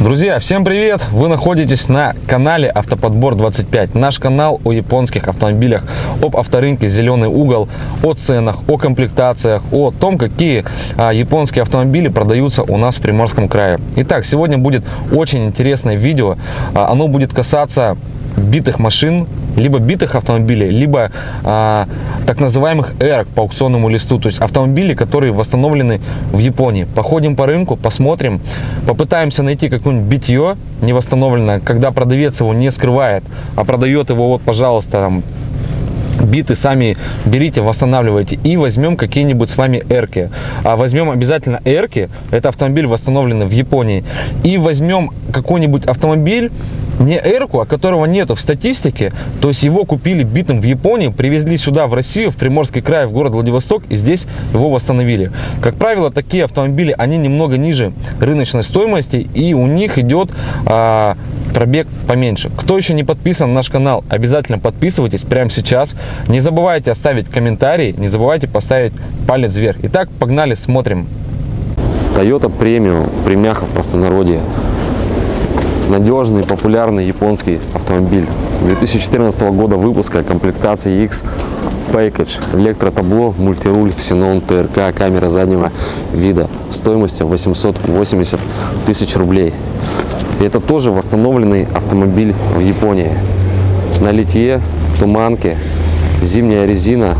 Друзья, всем привет! Вы находитесь на канале Автоподбор 25. Наш канал о японских автомобилях, об авторынке «Зеленый угол», о ценах, о комплектациях, о том, какие а, японские автомобили продаются у нас в Приморском крае. Итак, сегодня будет очень интересное видео. А, оно будет касаться битых машин, либо битых автомобилей, либо а, так называемых эрок по аукционному листу, то есть автомобили, которые восстановлены в Японии. Походим по рынку, посмотрим, попытаемся найти какое-нибудь битье не восстановленное, когда продавец его не скрывает, а продает его вот, пожалуйста, там, биты сами берите, восстанавливайте и возьмем какие-нибудь с вами эрки. А возьмем обязательно эрки, это автомобиль восстановленный в Японии, и возьмем какой-нибудь автомобиль, не эрку, а которого нету в статистике, то есть его купили битым в Японии, привезли сюда, в Россию, в Приморский край, в город Владивосток, и здесь его восстановили. Как правило, такие автомобили, они немного ниже рыночной стоимости, и у них идет а, пробег поменьше. Кто еще не подписан на наш канал, обязательно подписывайтесь прямо сейчас. Не забывайте оставить комментарий, не забывайте поставить палец вверх. Итак, погнали, смотрим. Toyota Premium, премяха в простонародье. Надежный, популярный японский автомобиль. 2014 года выпуска, комплектация X Package, электротабло, мультируль, ксенон, ТРК, камера заднего вида стоимостью 880 тысяч рублей. И это тоже восстановленный автомобиль в Японии. На литье, туманке, зимняя резина,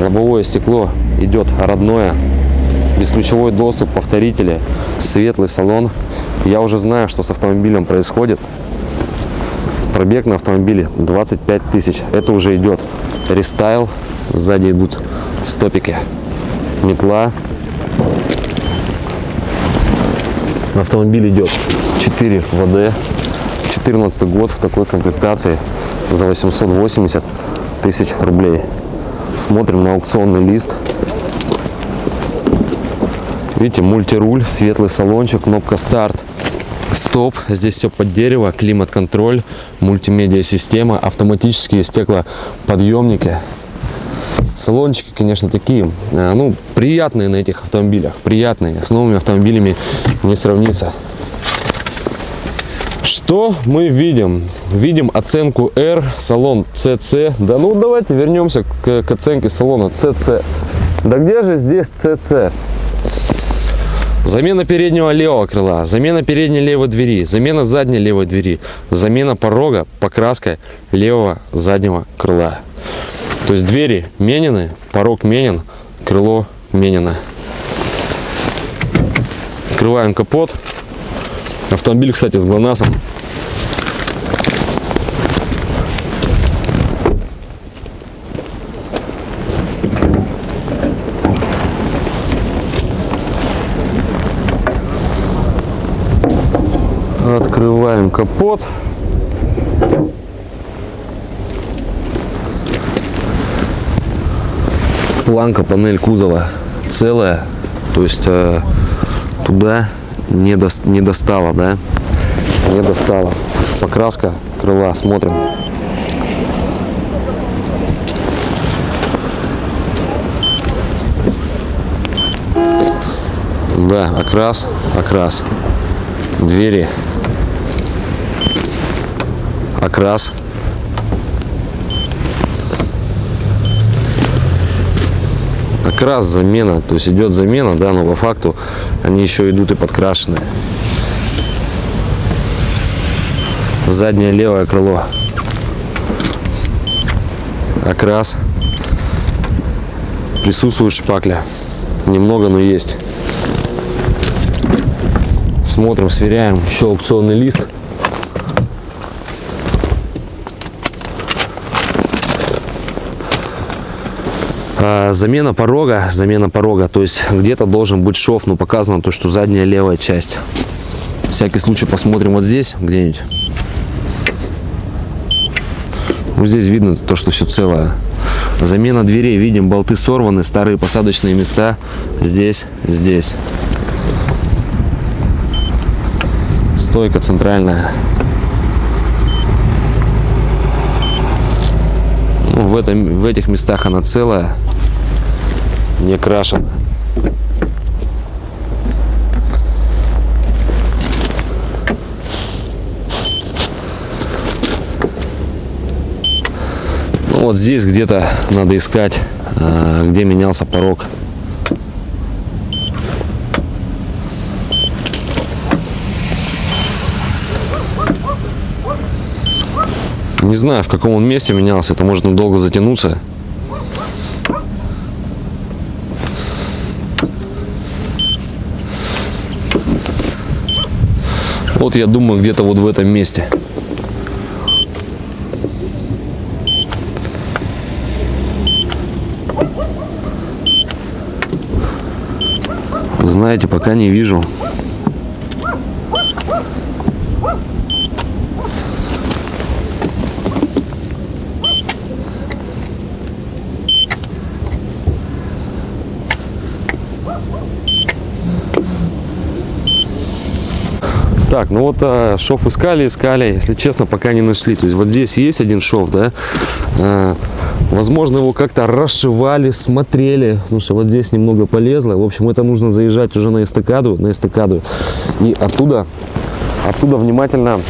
лобовое стекло идет родное, бесключевой доступ, повторители, светлый салон. Я уже знаю, что с автомобилем происходит. Пробег на автомобиле 25 тысяч. Это уже идет рестайл. Сзади идут стопики. Метла. На автомобиле идет 4 ВД. 14 год в такой комплектации за 880 тысяч рублей. Смотрим на аукционный лист. Видите, мультируль, светлый салончик, кнопка старт, стоп. Здесь все под дерево, климат-контроль, мультимедиа система, автоматические стеклоподъемники. Салончики, конечно, такие, э, ну, приятные на этих автомобилях, приятные. С новыми автомобилями не сравнится. Что мы видим? Видим оценку R, салон CC. Да ну давайте вернемся к, к оценке салона CC. Да где же здесь CC? Замена переднего левого крыла, замена передней левой двери, замена задней левой двери, замена порога, покраска левого заднего крыла. То есть двери менены, порог менен, крыло менено. Открываем капот. Автомобиль, кстати, с ГЛОНАССом. Открываем капот. Планка, панель кузова целая. То есть э, туда не, до, не достала, да? Не достала. Покраска крыла, смотрим. Да, окрас, окрас. Двери. Окрас. Окрас, замена. То есть идет замена, да, но по факту они еще идут и подкрашенные. Заднее левое крыло. Окрас. Присутствует шпакля. Немного, но есть. Смотрим, сверяем. Еще аукционный лист. Замена порога, замена порога, то есть где-то должен быть шов, но показано то, что задняя левая часть. Всякий случай посмотрим вот здесь где-нибудь. Вот здесь видно то, что все целое. Замена дверей, видим, болты сорваны, старые посадочные места здесь, здесь. Стойка центральная. Ну, в, этом, в этих местах она целая не крашен. Ну, вот здесь где-то надо искать, э, где менялся порог. Не знаю, в каком он месте менялся, это может долго затянуться. Вот я думаю, где-то вот в этом месте. Знаете, пока не вижу. Так, ну вот а, шов искали, искали, если честно, пока не нашли. То есть вот здесь есть один шов, да. А, возможно, его как-то расшивали, смотрели, потому что вот здесь немного полезло. В общем, это нужно заезжать уже на эстакаду, на эстакаду. И оттуда, оттуда внимательно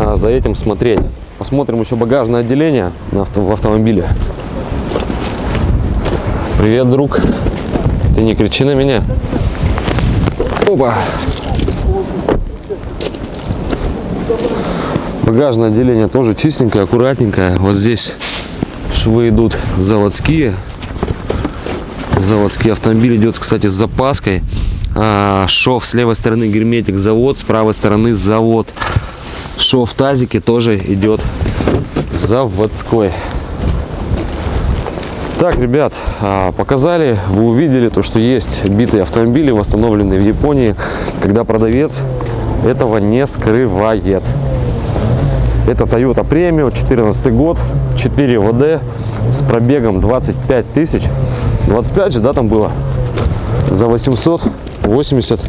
а, за этим смотреть. Посмотрим еще багажное отделение авто, в автомобиле. Привет, друг. Ты не кричи на меня. Опа. Багажное отделение тоже чистенькое, аккуратненькое. Вот здесь швы идут заводские. Заводский автомобиль идет, кстати, с запаской. А, шов с левой стороны герметик завод, с правой стороны завод. Шов в тазике тоже идет заводской. Так, ребят, а, показали, вы увидели то, что есть битые автомобили, восстановленные в Японии, когда продавец этого не скрывает. Это Toyota Premio, 14 год, 4 ВД с пробегом 25 тысяч. 25 же, да, там было? За 880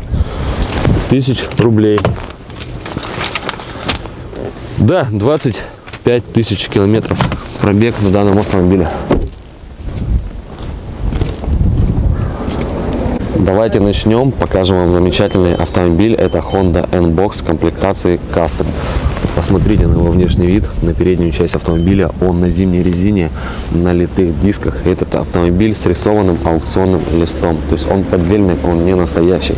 тысяч рублей. Да, 25 тысяч километров пробег на данном автомобиле. Давайте начнем, покажем вам замечательный автомобиль. Это Honda N-Box комплектации Custom. Посмотрите на его внешний вид, на переднюю часть автомобиля. Он на зимней резине, на литых дисках. Этот автомобиль с рисованным аукционным листом. То есть он поддельный, он не настоящий.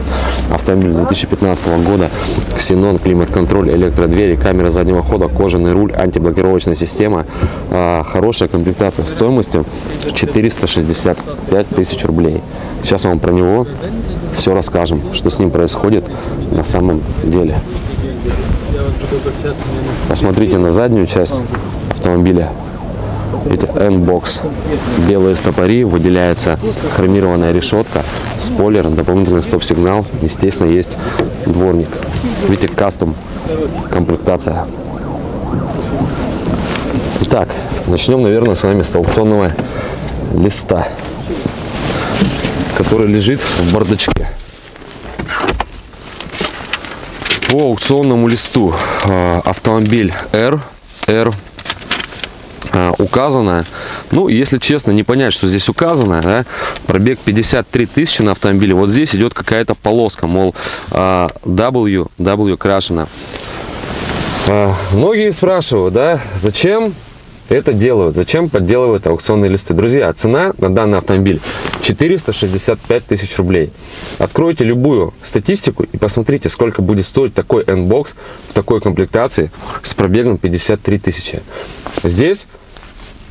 Автомобиль 2015 года. Ксенон, климат-контроль, электродвери, камера заднего хода, кожаный руль, антиблокировочная система. А, хорошая комплектация стоимостью 465 тысяч рублей. Сейчас вам про него все расскажем, что с ним происходит на самом деле. Посмотрите на заднюю часть автомобиля. Видите, N-бокс. Белые стопори, выделяется хромированная решетка, спойлер, дополнительный стоп-сигнал. Естественно, есть дворник. Видите, кастом комплектация. Итак, начнем, наверное, с вами с аукционного листа, который лежит в бардачке. по аукционному листу э, автомобиль R, R э, указано, ну, если честно, не понять, что здесь указано, да, пробег 53 тысячи на автомобиле, вот здесь идет какая-то полоска, мол, э, W, W крашена. Многие спрашивают, да, зачем это делают. Зачем подделывают аукционные листы? Друзья, цена на данный автомобиль 465 тысяч рублей. Откройте любую статистику и посмотрите, сколько будет стоить такой N-бокс в такой комплектации с пробегом 53 тысячи. Здесь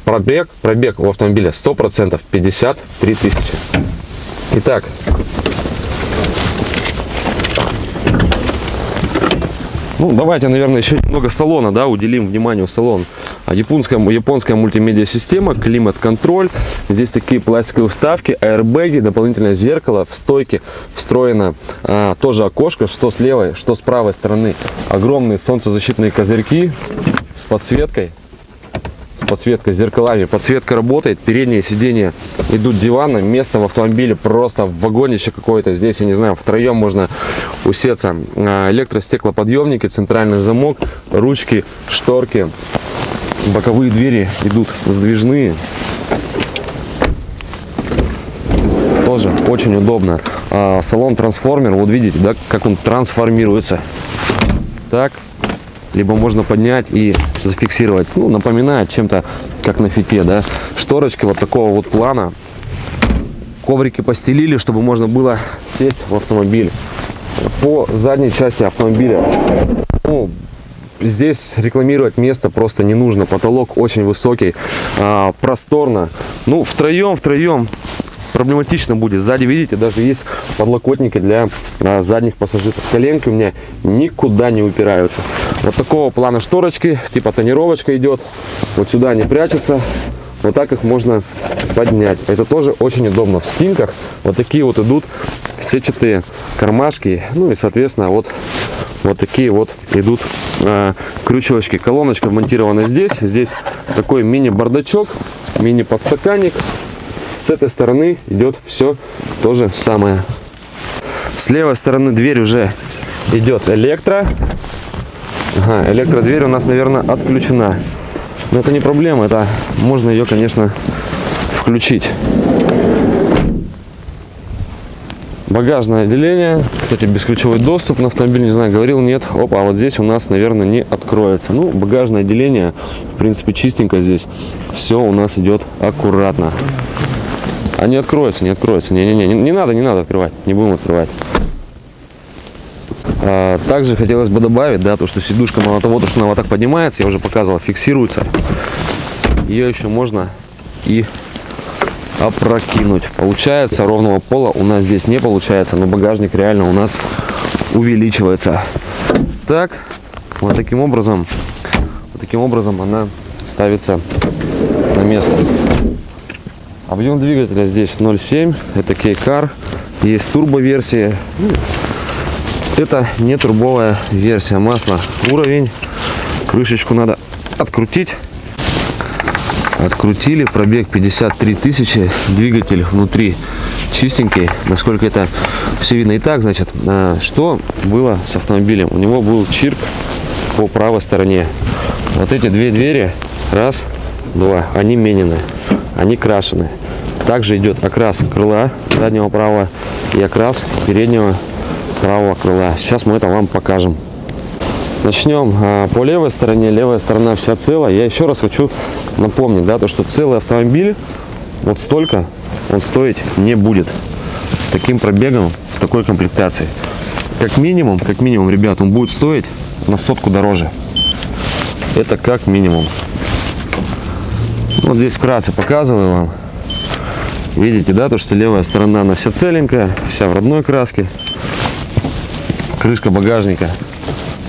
пробег, пробег у автомобиля 100% 53 тысячи. Итак, Ну, давайте, наверное, еще немного салона, да, уделим внимание салон. А японская, японская мультимедиа-система, климат-контроль. Здесь такие пластиковые вставки, аэрбэги, дополнительное зеркало. В стойке встроено а, тоже окошко, что с левой, что с правой стороны. Огромные солнцезащитные козырьки с подсветкой с подсветкой, с зеркалами. Подсветка работает, передние сиденья идут диваны, место в автомобиле просто в вагонище какое-то. Здесь, я не знаю, втроем можно усеться. А, электростеклоподъемники, центральный замок, ручки, шторки. Боковые двери идут сдвижные. Тоже очень удобно. А, салон трансформер, вот видите, да, как он трансформируется. Так, либо можно поднять и зафиксировать. Ну, напоминает чем-то, как на фите, да. Шторочки вот такого вот плана. Коврики постелили, чтобы можно было сесть в автомобиль. По задней части автомобиля, ну, здесь рекламировать место просто не нужно. Потолок очень высокий, а, просторно. Ну, втроем, втроем проблематично будет. Сзади, видите, даже есть подлокотники для а, задних пассажиров. Коленки у меня никуда не упираются. Вот такого плана шторочки, типа тонировочка идет. Вот сюда не прячется. Вот так их можно поднять. Это тоже очень удобно. В спинках вот такие вот идут сетчатые кармашки. Ну и, соответственно, вот, вот такие вот идут э, крючочки. Колоночка вмонтирована здесь. Здесь такой мини-бардачок, мини-подстаканник. С этой стороны идет все то же самое. С левой стороны дверь уже идет электро. Ага, электродверь у нас, наверное, отключена. Но это не проблема, это можно ее, конечно, включить. Багажное отделение. Кстати, бесключевой доступ на автомобиль, не знаю, говорил, нет. Опа, а вот здесь у нас, наверное, не откроется. Ну, багажное отделение, в принципе, чистенько здесь. Все у нас идет аккуратно. А не откроется, не откроется. Не-не-не, не, надо, не надо открывать. Не будем открывать. А, также хотелось бы добавить, да, то, что сидушка, мало того, то, что она вот так поднимается, я уже показывал, фиксируется. Ее еще можно и опрокинуть. Получается, ровного пола у нас здесь не получается, но багажник реально у нас увеличивается. Так, вот таким образом, вот таким образом она ставится на место. Объем двигателя здесь 0,7, это K-Car, есть турбо-версии. Это не турбовая версия. Масла. Уровень, крышечку надо открутить. Открутили. Пробег 53 тысячи. Двигатель внутри чистенький. Насколько это все видно. И так значит а, что было с автомобилем? У него был чирк по правой стороне. Вот эти две двери. Раз два. Они менены. Они крашены. Также идет окрас крыла заднего правого и окрас переднего правого крыла сейчас мы это вам покажем Начнем а, по левой стороне. Левая сторона вся целая. Я еще раз хочу напомнить, да, то, что целый автомобиль вот столько он стоить не будет. С таким пробегом, в такой комплектации. Как минимум, как минимум, ребят, он будет стоить на сотку дороже. Это как минимум. Вот здесь вкратце показываю вам. Видите, да, то, что левая сторона, она вся целенькая, вся в родной краске. Крышка багажника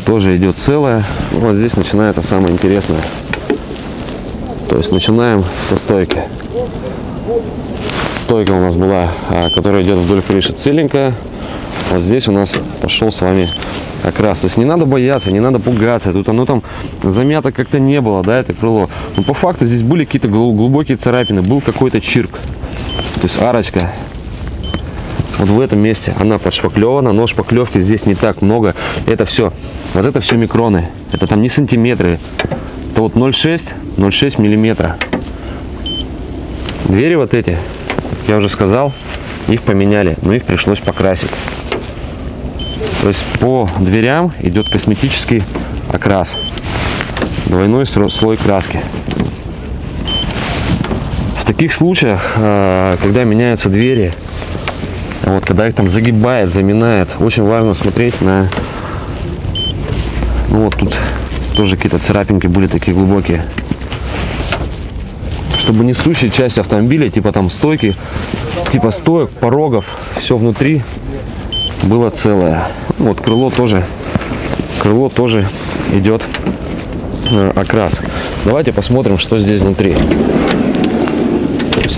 тоже идет целая. Вот здесь начинается самое интересное. То есть начинаем со стойки. Стойка у нас была, а, которая идет вдоль крыши целенькая. Вот здесь у нас пошел с вами окрас. То есть не надо бояться, не надо пугаться. Тут оно там замято как-то не было, да, это крыло. Но по факту здесь были какие-то глубокие царапины, был какой-то чирк. То есть арочка вот в этом месте она подшпаклевана, но шпаклевки здесь не так много. Это все, вот это все микроны. Это там не сантиметры. Это вот 0,6, 0,6 миллиметра. Двери вот эти, я уже сказал, их поменяли, но их пришлось покрасить. То есть по дверям идет косметический окрас. Двойной слой краски. В таких случаях, а, когда меняются двери, вот, когда их там загибает, заминает, очень важно смотреть на... Ну вот тут тоже какие-то царапинки были такие глубокие. Чтобы несущая часть автомобиля, типа там стойки, типа стоек, порогов, все внутри было целое. Вот крыло тоже, крыло тоже идет э, окрас. Давайте посмотрим, что здесь внутри.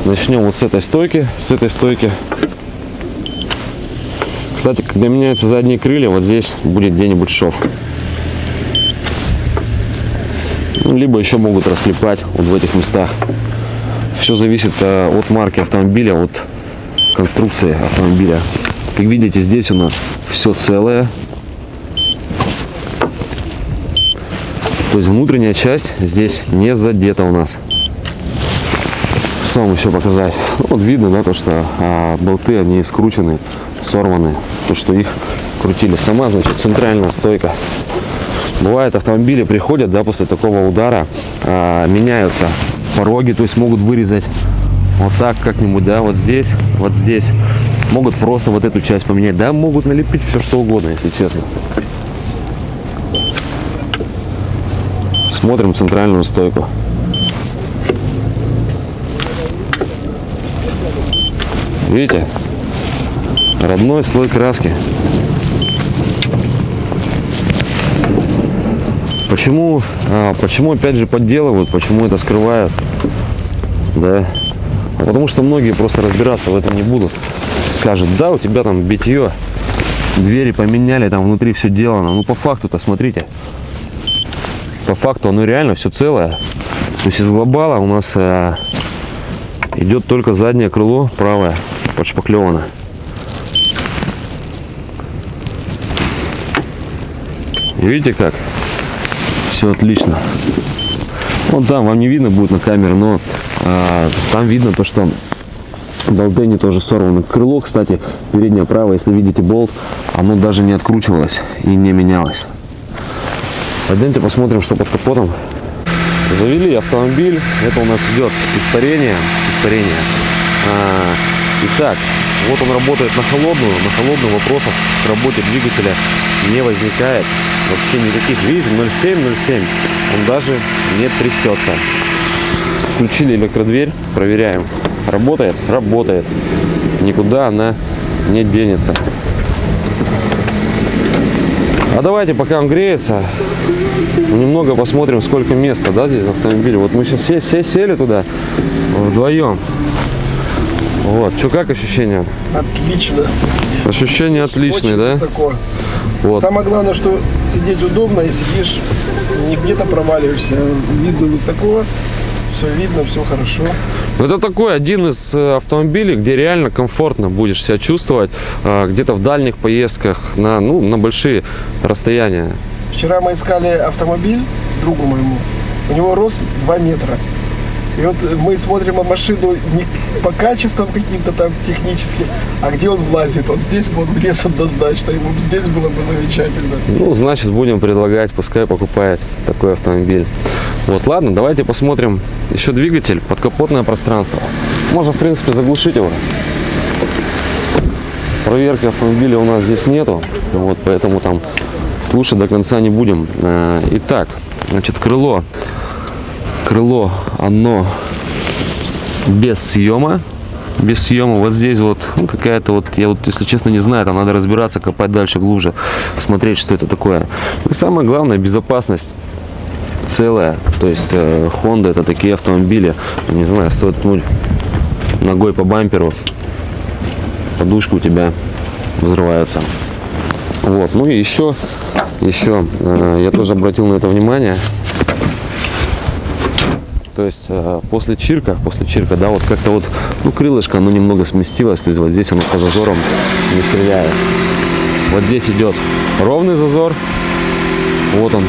Начнем вот с этой стойки, с этой стойки когда меняются задние крылья, вот здесь будет где-нибудь шов. Ну, либо еще могут расклепать вот в этих местах. Все зависит э, от марки автомобиля, от конструкции автомобиля. Как видите, здесь у нас все целое. То есть внутренняя часть здесь не задета у нас. Что вам еще показать? Вот видно, да, то, что а, болты, они скручены сорваны, то что их крутили. Сама, значит, центральная стойка. Бывает, автомобили приходят, да, после такого удара, а, меняются пороги, то есть могут вырезать вот так как-нибудь, да, вот здесь, вот здесь. Могут просто вот эту часть поменять, да, могут налепить все что угодно, если честно. Смотрим центральную стойку. Видите? Родной слой краски. Почему, а, почему опять же подделывают, почему это скрывают? Да. А потому что многие просто разбираться в этом не будут. Скажут, да, у тебя там битье, двери поменяли, там внутри все делано. Ну по факту-то смотрите. По факту оно реально все целое. То есть из глобала у нас а, идет только заднее крыло, правое, подшпаклевано. Видите как? Все отлично. Вон там, вам не видно будет на камере, но а, там видно то, что болты тоже сорваны. Крыло, кстати, переднее правое, если видите болт, оно даже не откручивалось и не менялось. Пойдемте посмотрим, что под капотом. Завели автомобиль. Это у нас идет испарение. Испарение. А, итак, вот он работает на холодную. На холодную вопросов к работе двигателя не возникает. Вообще никаких. Видите, 0,7, 0,7. Он даже не трясется. Включили электродверь. Проверяем. Работает? Работает. Никуда она не денется. А давайте, пока он греется, немного посмотрим, сколько места, да, здесь в автомобиле. Вот мы сейчас все, все сели туда вдвоем. Вот, что как ощущения? Отлично. Ощущения отличные, Очень да? высоко. Вот. Самое главное, что сидеть удобно и сидишь, не где-то проваливаешься. Видно высоко, все видно, все хорошо. Это такой один из э, автомобилей, где реально комфортно будешь себя чувствовать э, где-то в дальних поездках на, ну, на большие расстояния. Вчера мы искали автомобиль другу моему. У него рост 2 метра. И вот мы смотрим на машину не по качествам каким-то там техническим, а где он влазит. Вот здесь бы он влез однозначно, ему здесь было бы замечательно. Ну, значит, будем предлагать, пускай покупает такой автомобиль. Вот, ладно, давайте посмотрим еще двигатель, подкапотное пространство. Можно, в принципе, заглушить его. Проверки автомобиля у нас здесь нету, вот, поэтому там слушать до конца не будем. Э, Итак, значит, крыло. Крыло, оно без съема. Без съема. Вот здесь вот ну, какая-то вот, я вот, если честно, не знаю, там надо разбираться, копать дальше глубже, смотреть, что это такое. И самое главное, безопасность целая. То есть э, Honda это такие автомобили, не знаю, стоит ткнуть ногой по бамперу, подушка у тебя взрывается. Вот, ну и еще, еще э, я тоже обратил на это внимание. То есть э, после чирка, после чирка, да, вот как-то вот, ну крылышко, оно немного сместилось, то есть вот здесь оно по зазорам не стреляет. Вот здесь идет ровный зазор, вот он,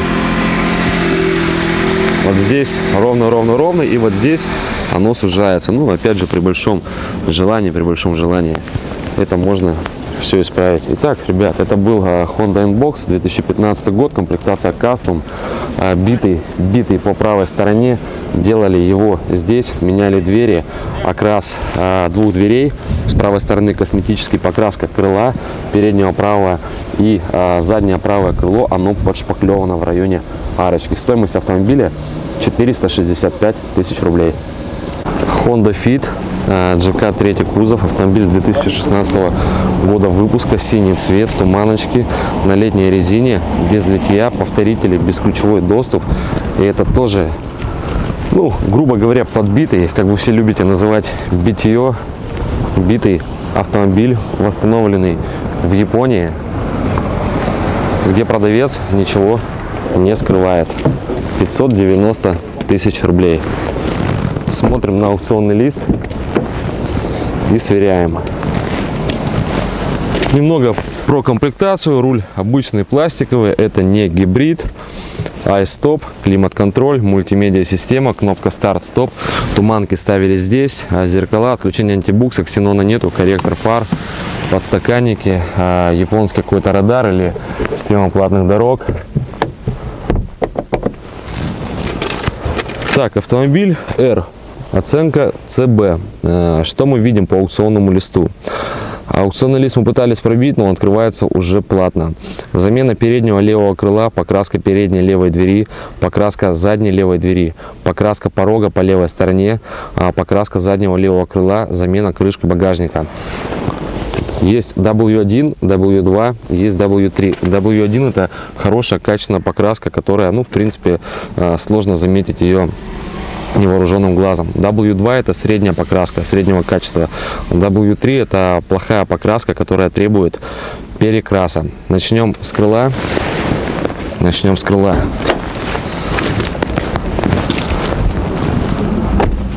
вот здесь ровно-ровно-ровно, и вот здесь оно сужается. Ну, опять же, при большом желании, при большом желании это можно все исправить. Итак, ребят, это был а, Honda Inbox 2015 год, комплектация Custom, а, битый, битый по правой стороне. Делали его здесь, меняли двери, окрас а, двух дверей. С правой стороны косметический покраска крыла, переднего правого и заднее правое крыло, оно подшпаклевано в районе арочки. Стоимость автомобиля 465 тысяч рублей. Honda Fit, GK 3 кузов, автомобиль 2016 года выпуска, синий цвет, туманочки, на летней резине, без литья, повторители, бесключевой доступ. И это тоже, ну, грубо говоря, подбитый, как вы все любите называть, битье, битый автомобиль, восстановленный в Японии, где продавец ничего не скрывает. 590 тысяч рублей смотрим на аукционный лист и сверяем. Немного про комплектацию. Руль обычный пластиковый, это не гибрид. iStop, климат-контроль, мультимедиа-система, кнопка старт-стоп. Туманки ставили здесь, а зеркала, отключение антибукса, ксенона нету, корректор фар, подстаканники, а, японский какой-то радар или система платных дорог. Так, автомобиль R Оценка CB. Э, Что мы видим по аукционному листу? Аукционный лист мы пытались пробить, но он открывается уже платно. Замена переднего левого крыла, покраска передней левой двери, покраска задней левой двери, покраска порога по левой стороне, а покраска заднего левого крыла, замена крышки багажника. Есть W1, W2, есть W3. W1 это хорошая качественная покраска, которая, ну, в принципе, э, сложно заметить ее невооруженным глазом. W2 это средняя покраска, среднего качества. W3 это плохая покраска, которая требует перекраса. Начнем с крыла. Начнем с крыла.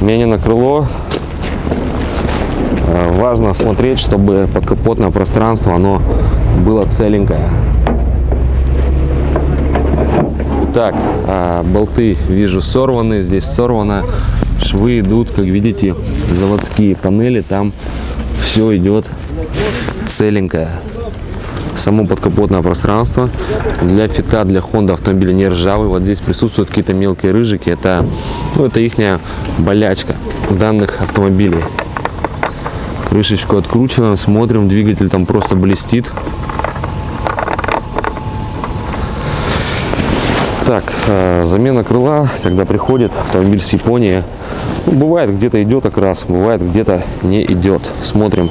Менено крыло. Важно смотреть, чтобы подкапотное пространство оно было целенькое. Так, а, болты вижу сорваны, здесь сорвано. Швы идут, как видите, заводские панели, там все идет целенькое. Само подкапотное пространство для фита, для Honda автомобиля не ржавый. Вот здесь присутствуют какие-то мелкие рыжики. Это, ну, это их болячка данных автомобилей. Крышечку откручиваем, смотрим, двигатель там просто блестит. Так, э, замена крыла, когда приходит автомобиль с Японии, ну, бывает где-то идет окрас, бывает где-то не идет. Смотрим.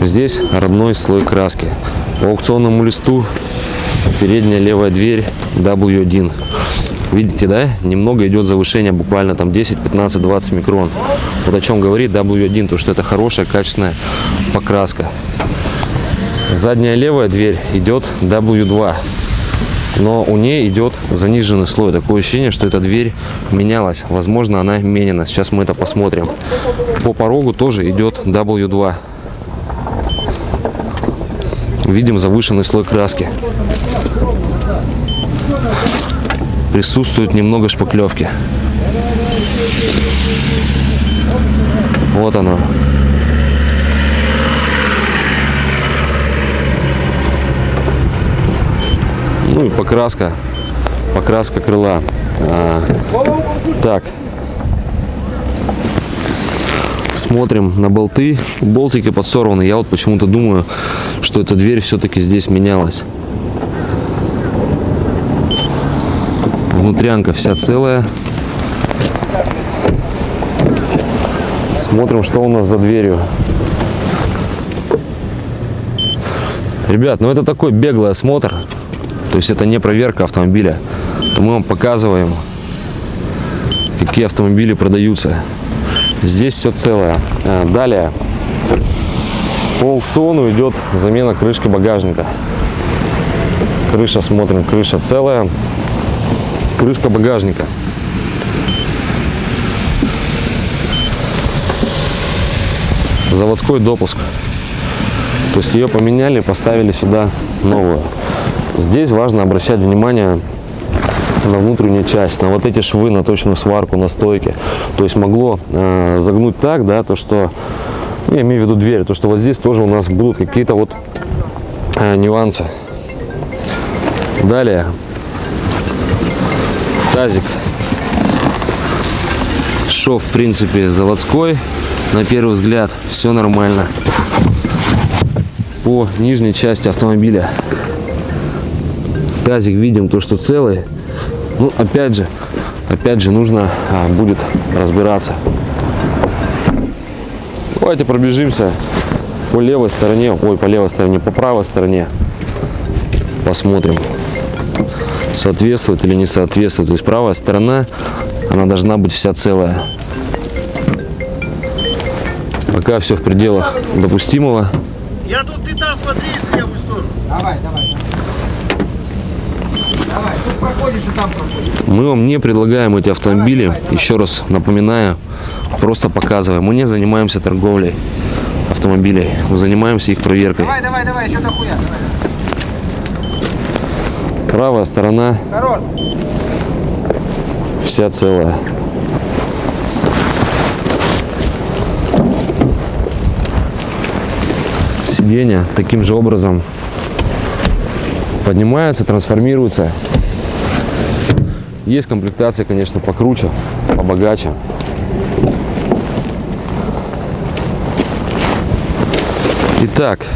Здесь родной слой краски. По аукционному листу передняя левая дверь W1. Видите, да? Немного идет завышение, буквально там 10, 15, 20 микрон. Вот о чем говорит W1, то что это хорошая, качественная покраска. Задняя левая дверь идет W2 но у нее идет заниженный слой. Такое ощущение, что эта дверь менялась. Возможно, она менена. Сейчас мы это посмотрим. По порогу тоже идет W2. Видим завышенный слой краски. Присутствует немного шпаклевки. Вот оно. Ну и покраска, покраска крыла. А, так, смотрим на болты. Болтики подсорваны. Я вот почему-то думаю, что эта дверь все-таки здесь менялась. Внутрянка вся целая. Смотрим, что у нас за дверью. Ребят, ну это такой беглый осмотр. То есть это не проверка автомобиля. Мы вам показываем, какие автомобили продаются. Здесь все целое. А, Далее по аукциону идет замена крышки багажника. Крыша, смотрим, крыша целая. Крышка багажника. Заводской допуск. То есть ее поменяли, поставили сюда новую. Здесь важно обращать внимание на внутреннюю часть, на вот эти швы, на точную сварку, на стойке. То есть могло э, загнуть так, да, то что, я имею в виду дверь, то что вот здесь тоже у нас будут какие-то вот э, нюансы. Далее тазик. Шов, в принципе, заводской. На первый взгляд все нормально. По нижней части автомобиля тазик видим то, что целый. Ну, опять же, опять же, нужно а, будет разбираться. Давайте пробежимся по левой стороне, ой, по левой стороне, по правой стороне. Посмотрим, соответствует или не соответствует. То есть правая сторона, она должна быть вся целая. Пока все в пределах допустимого. Я тут ты там смотри в левую сторону. Давай, давай. Давай, проходишь и там проходишь. Мы вам не предлагаем эти автомобили, еще раз напоминаю, просто показываем. Мы не занимаемся торговлей автомобилей, мы занимаемся их проверкой. Давай, давай, давай, еще дохуя. Давай. Правая сторона Хорош. вся целая. Сиденья таким же образом поднимаются, трансформируются Есть комплектация, конечно, покруче, побогаче. Итак,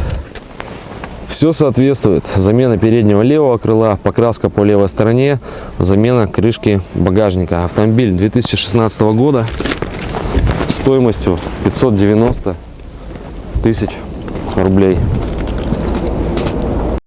все соответствует. Замена переднего левого крыла, покраска по левой стороне, замена крышки багажника. Автомобиль 2016 года стоимостью 590 тысяч рублей.